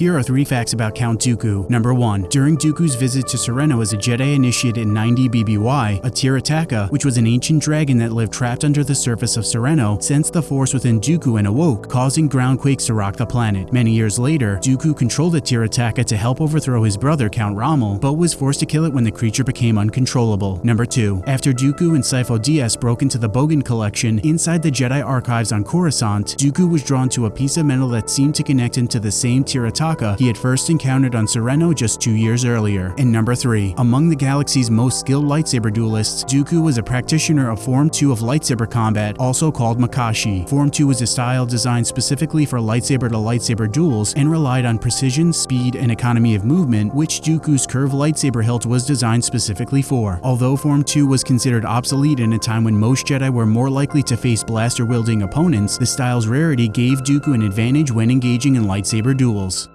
Here are three facts about Count Dooku. Number 1. During Dooku's visit to Serenno as a Jedi initiate in 90 BBY, a Tirataka, which was an ancient dragon that lived trapped under the surface of Serenno, sensed the force within Dooku and awoke, causing groundquakes to rock the planet. Many years later, Dooku controlled the Tirataka to help overthrow his brother Count Ramil, but was forced to kill it when the creature became uncontrollable. Number 2. After Dooku and Sifo Dyas broke into the Bogan collection inside the Jedi archives on Coruscant, Dooku was drawn to a piece of metal that seemed to connect him to the same Tirataka he had first encountered on Serenno just two years earlier. And number 3. Among the galaxy's most skilled lightsaber duelists, Dooku was a practitioner of Form 2 of lightsaber combat, also called Makashi. Form 2 was a style designed specifically for lightsaber-to-lightsaber duels and relied on precision, speed, and economy of movement, which Dooku's curved lightsaber hilt was designed specifically for. Although Form 2 was considered obsolete in a time when most Jedi were more likely to face blaster-wielding opponents, the style's rarity gave Dooku an advantage when engaging in lightsaber duels.